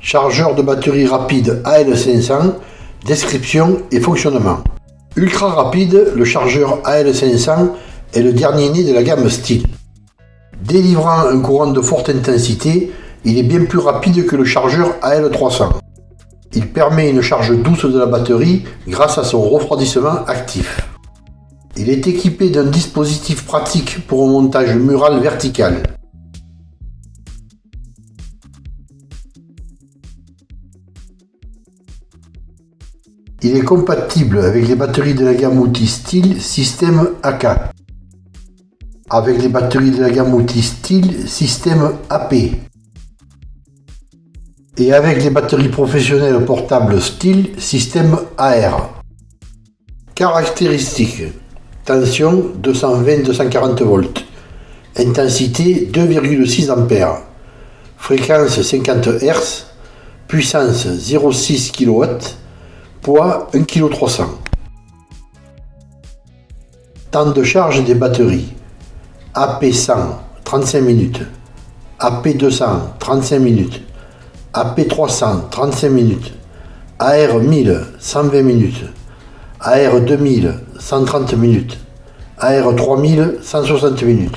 Chargeur de batterie rapide AL500, description et fonctionnement. Ultra rapide, le chargeur AL500 est le dernier né de la gamme Style. Délivrant un courant de forte intensité, il est bien plus rapide que le chargeur AL300. Il permet une charge douce de la batterie grâce à son refroidissement actif. Il est équipé d'un dispositif pratique pour un montage mural vertical. Il est compatible avec les batteries de la gamme outil style système AK, avec les batteries de la gamme outil style système AP, et avec les batteries professionnelles portables style système AR. Caractéristiques Tension 220-240 volts. Intensité 2,6 A. Fréquence 50 Hz. Puissance 0,6 kW. Poids 1,3 kg. Temps de charge des batteries. AP100 35 minutes. AP200 35 minutes. AP300 35 minutes. AR1000 120 minutes. AR2000 130 minutes. AR3000 160 minutes.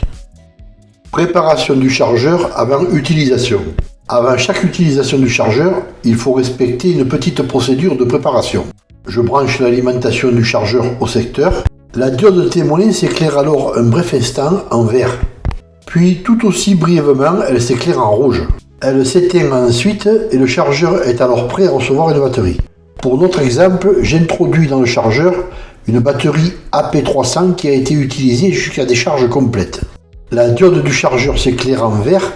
Préparation du chargeur avant utilisation. Avant chaque utilisation du chargeur, il faut respecter une petite procédure de préparation. Je branche l'alimentation du chargeur au secteur. La diode témoin s'éclaire alors un bref instant en vert. Puis tout aussi brièvement, elle s'éclaire en rouge. Elle s'éteint ensuite et le chargeur est alors prêt à recevoir une batterie. Pour notre exemple, j'introduis dans le chargeur une batterie AP300 qui a été utilisée jusqu'à des charges complètes. La diode du chargeur s'éclaire en vert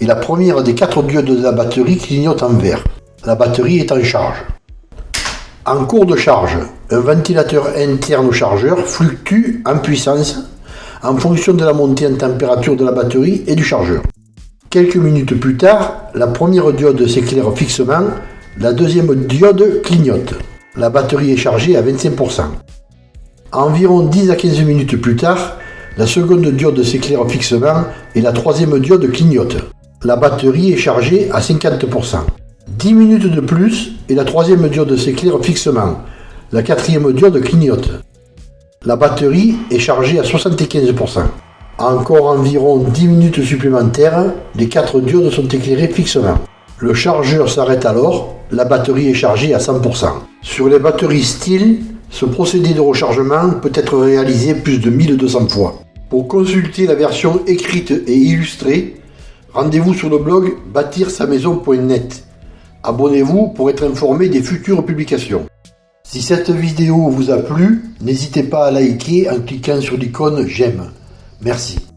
et la première des quatre diodes de la batterie clignote en vert. La batterie est en charge. En cours de charge, un ventilateur interne au chargeur fluctue en puissance en fonction de la montée en température de la batterie et du chargeur. Quelques minutes plus tard, la première diode s'éclaire fixement la deuxième diode clignote. La batterie est chargée à 25%. Environ 10 à 15 minutes plus tard, la seconde diode s'éclaire fixement et la troisième diode clignote. La batterie est chargée à 50%. 10 minutes de plus et la troisième diode s'éclaire fixement. La quatrième diode clignote. La batterie est chargée à 75%. Encore environ 10 minutes supplémentaires, les quatre diodes sont éclairées fixement. Le chargeur s'arrête alors, la batterie est chargée à 100%. Sur les batteries style, ce procédé de rechargement peut être réalisé plus de 1200 fois. Pour consulter la version écrite et illustrée, rendez-vous sur le blog bâtir-sa-maison.net. Abonnez-vous pour être informé des futures publications. Si cette vidéo vous a plu, n'hésitez pas à liker en cliquant sur l'icône j'aime. Merci.